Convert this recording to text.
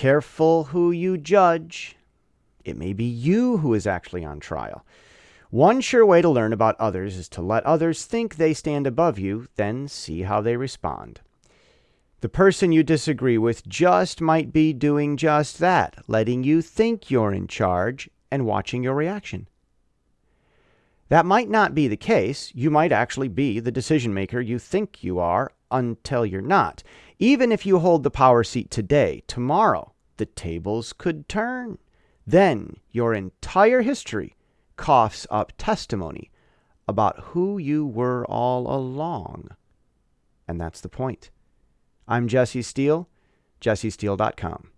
Careful who you judge. It may be you who is actually on trial. One sure way to learn about others is to let others think they stand above you, then see how they respond. The person you disagree with just might be doing just that, letting you think you're in charge and watching your reaction. That might not be the case. You might actually be the decision maker you think you are until you're not. Even if you hold the power seat today, tomorrow, the tables could turn. Then your entire history coughs up testimony about who you were all along. And that's the point. I'm Jesse Steele, jessesteele.com.